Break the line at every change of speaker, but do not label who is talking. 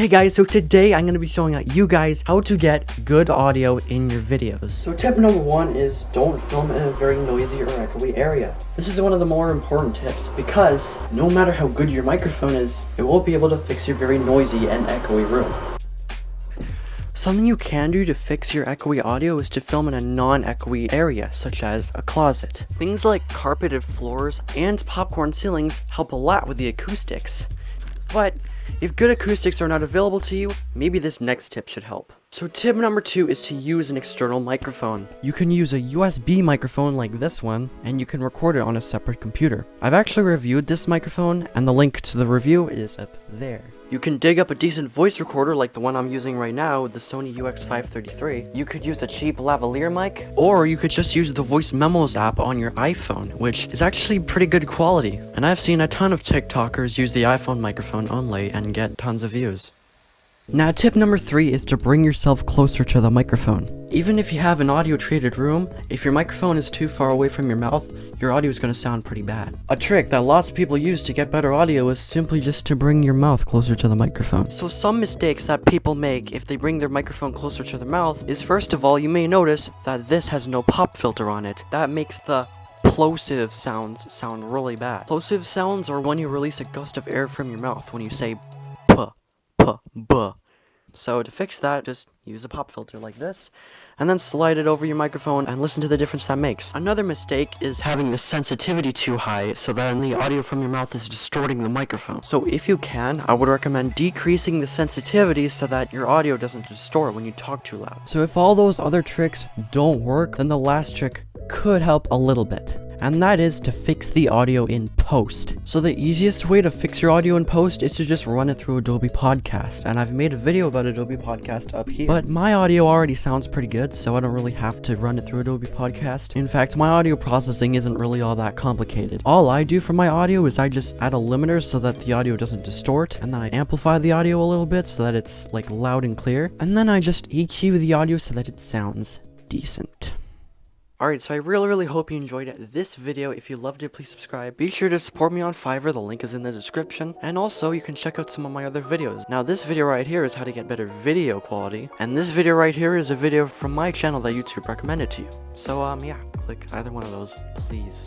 Hey guys, so today I'm going to be showing you guys how to get good audio in your videos. So tip number one is don't film in a very noisy or echoey area. This is one of the more important tips because no matter how good your microphone is, it won't be able to fix your very noisy and echoey room. Something you can do to fix your echoey audio is to film in a non-echoey area, such as a closet. Things like carpeted floors and popcorn ceilings help a lot with the acoustics. But if good acoustics are not available to you, maybe this next tip should help. So tip number two is to use an external microphone. You can use a USB microphone like this one, and you can record it on a separate computer. I've actually reviewed this microphone, and the link to the review is up there. You can dig up a decent voice recorder like the one I'm using right now, the Sony UX533. You could use a cheap lavalier mic, or you could just use the Voice Memos app on your iPhone, which is actually pretty good quality. And I've seen a ton of TikTokers use the iPhone microphone only and get tons of views. Now tip number 3 is to bring yourself closer to the microphone. Even if you have an audio treated room, if your microphone is too far away from your mouth, your audio is going to sound pretty bad. A trick that lots of people use to get better audio is simply just to bring your mouth closer to the microphone. So some mistakes that people make if they bring their microphone closer to their mouth is first of all you may notice that this has no pop filter on it. That makes the plosive sounds sound really bad. Plosive sounds are when you release a gust of air from your mouth when you say puh, puh, buh. So to fix that, just use a pop filter like this, and then slide it over your microphone and listen to the difference that makes. Another mistake is having the sensitivity too high, so then the audio from your mouth is distorting the microphone. So if you can, I would recommend decreasing the sensitivity so that your audio doesn't distort when you talk too loud. So if all those other tricks don't work, then the last trick could help a little bit and that is to fix the audio in post. So the easiest way to fix your audio in post is to just run it through Adobe Podcast, and I've made a video about Adobe Podcast up here. But my audio already sounds pretty good, so I don't really have to run it through Adobe Podcast. In fact, my audio processing isn't really all that complicated. All I do for my audio is I just add a limiter so that the audio doesn't distort, and then I amplify the audio a little bit so that it's like loud and clear, and then I just EQ the audio so that it sounds decent. Alright, so I really, really hope you enjoyed this video. If you loved it, please subscribe. Be sure to support me on Fiverr, the link is in the description. And also, you can check out some of my other videos. Now, this video right here is how to get better video quality. And this video right here is a video from my channel that YouTube recommended to you. So, um, yeah, click either one of those, please.